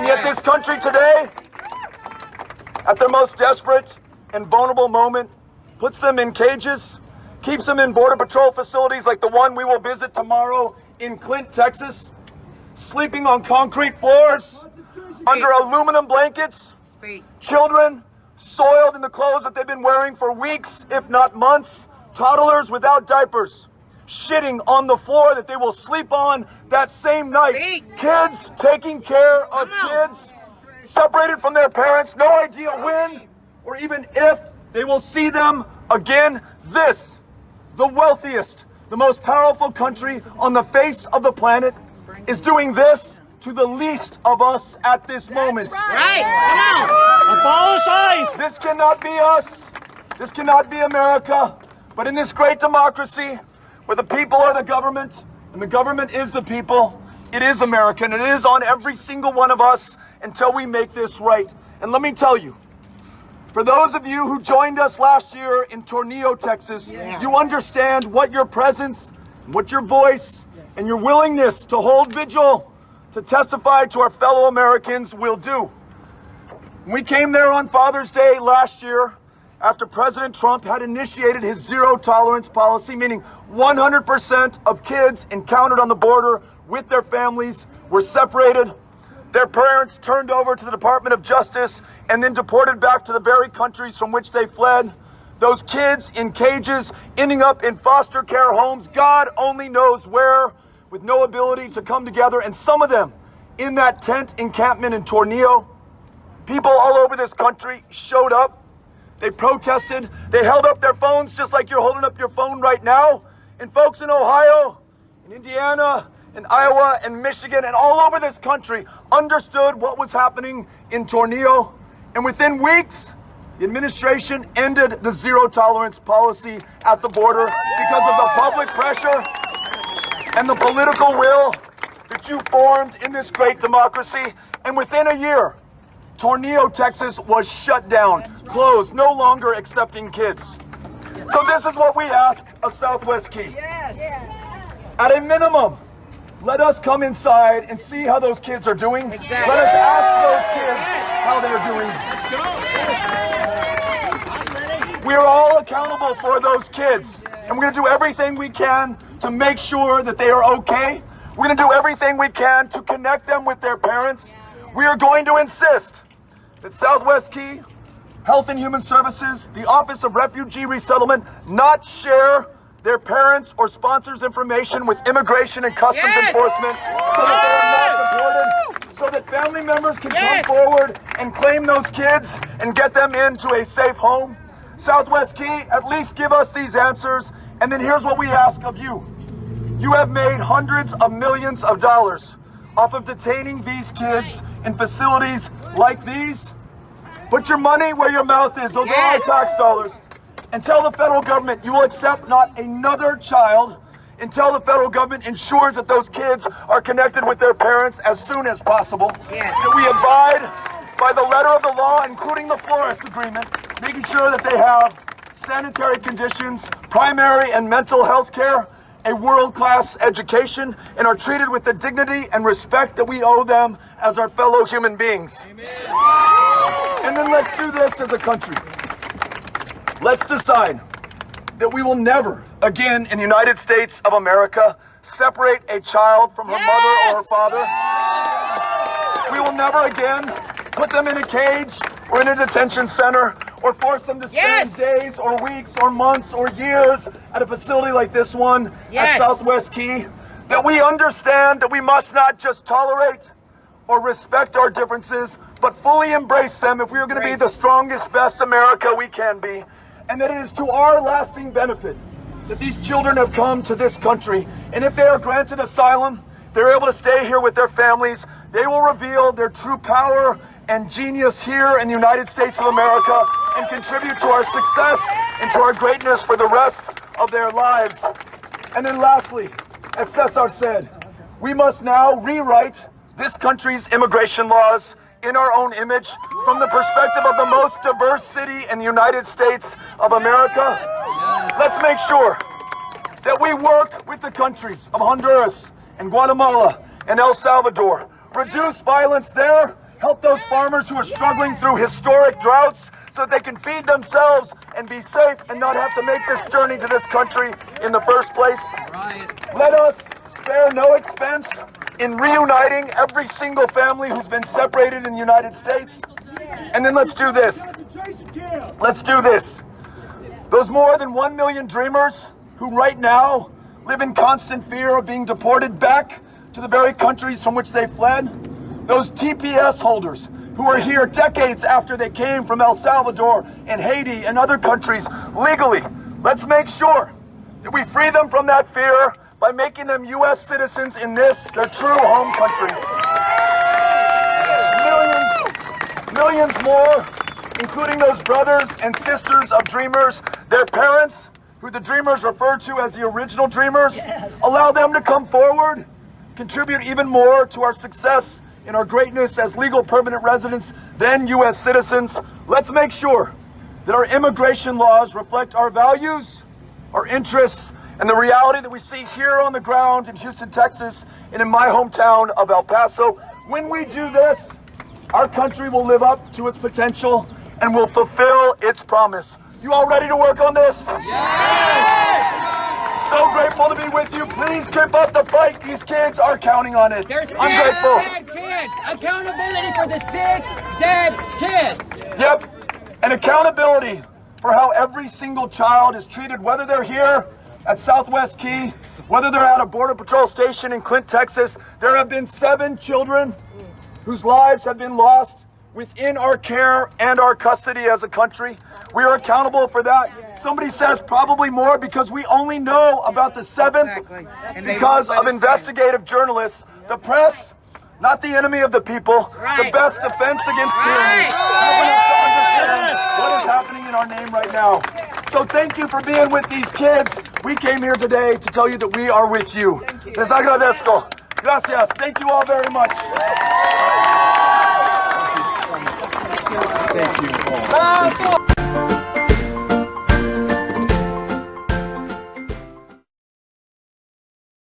And yet this country today, at their most desperate and vulnerable moment, puts them in cages, keeps them in Border Patrol facilities like the one we will visit tomorrow in Clint, Texas, sleeping on concrete floors, under aluminum blankets, children soiled in the clothes that they've been wearing for weeks, if not months, toddlers without diapers, shitting on the floor that they will sleep on that same night, kids taking care of kids, separated from their parents, no idea when or even if they will see them again. This, the wealthiest, the most powerful country on the face of the planet, is doing this to the least of us at this moment. Right, come on. Abolish ICE. This cannot be us. This cannot be America. But in this great democracy, where the people are the government and the government is the people, it is American. It is on every single one of us until we make this right. And let me tell you, for those of you who joined us last year in Tornillo, Texas, you understand what your presence, what your voice, and your willingness to hold vigil, to testify to our fellow Americans will do. We came there on Father's Day last year after President Trump had initiated his zero tolerance policy, meaning 100% of kids encountered on the border with their families were separated, their parents turned over to the Department of Justice, and then deported back to the very countries from which they fled. Those kids in cages ending up in foster care homes, God only knows where, with no ability to come together, and some of them in that tent encampment in Tornillo. People all over this country showed up. They protested. They held up their phones just like you're holding up your phone right now. And folks in Ohio, in Indiana, in Iowa, and Michigan, and all over this country understood what was happening in Tornillo. And within weeks, the administration ended the zero tolerance policy at the border because of the public pressure and the political will that you formed in this great democracy. And within a year, Tornillo, Texas was shut down, closed, no longer accepting kids. So this is what we ask of Southwest Key. At a minimum, let us come inside and see how those kids are doing. Let us ask those kids how they're doing. We are all accountable for those kids. And we're going to do everything we can to make sure that they are okay. We're going to do everything we can to connect them with their parents. We are going to insist that Southwest Key, Health and Human Services, the Office of Refugee Resettlement, not share their parents' or sponsors' information with Immigration and Customs Yes. Enforcement so that they are not deported, so that family members can Yes. come forward and claim those kids and get them into a safe home. Southwest Key, at least give us these answers. And then here's what we ask of you. You have made hundreds of millions of dollars off of detaining these kids in facilities like these. Put your money where your mouth is. Those Yes. are our tax dollars. And tell the federal government you will accept not another child until the federal government ensures that those kids are connected with their parents as soon as possible. Yes. That we abide by the letter of the law, including the Flores Agreement, making sure that they have sanitary conditions, primary and mental health care, a world-class education, and are treated with the dignity and respect that we owe them as our fellow human beings. And then let's do this as a country. Let's decide that we will never again in the United States of America separate a child from her mother or her father. We will never again put them in a cage or in a detention center or force them to spend Yes. days or weeks or months or years at a facility like this one Yes. at Southwest Key. That we understand that we must not just tolerate or respect our differences, but fully embrace them if we are going to be the strongest, best America we can be. And that it is to our lasting benefit that these children have come to this country. And if they are granted asylum, they're able to stay here with their families. They will reveal their true power and genius here in the United States of America and contribute to our success and to our greatness for the rest of their lives. And then lastly, as Cesar said, we must now rewrite this country's immigration laws in our own image from the perspective of the most diverse city in the United States of America. Let's make sure that we work with the countries of Honduras and Guatemala and El Salvador. Reduce violence there Help those farmers who are struggling through historic droughts so they can feed themselves and be safe and not have to make this journey to this country in the first place. Let us spare no expense in reuniting every single family who's been separated in the United States. And then let's do this. Let's do this. Those more than 1 million dreamers who right now live in constant fear of being deported back to the very countries from which they fled. Those TPS holders who are here decades after they came from El Salvador and Haiti and other countries legally. Let's make sure that we free them from that fear by making them U.S. citizens in this, their true home country. Millions, millions more, including those brothers and sisters of dreamers, their parents, who the dreamers refer to as the original dreamers, allow them to come forward, contribute even more to our success in our greatness as legal permanent residents, then U.S. citizens. Let's make sure that our immigration laws reflect our values, our interests, and the reality that we see here on the ground in Houston, Texas, and in my hometown of El Paso. When we do this, our country will live up to its potential and will fulfill its promise. You all ready to work on this? Yes! So grateful to be with you. Please keep up the fight. These kids are counting on it. I'm grateful. Dead kids. Accountability for the six dead kids. Yep. And accountability for how every single child is treated, whether they're here at Southwest Key, whether they're at a Border Patrol station in Clint, Texas. There have been seven children whose lives have been lost within our care and our custody as a country. We are accountable for that. Somebody says probably more because we only know about the seventh Exactly. Because of us say it. investigative journalists. The press, not the enemy of the people, the best defense against tyranny. Helping us to understand what is happening in our name right now. So thank you for being with these kids. We came here today to tell you that we are with you. Les agradezco. Gracias. Thank you all very much. Thank you, Paul.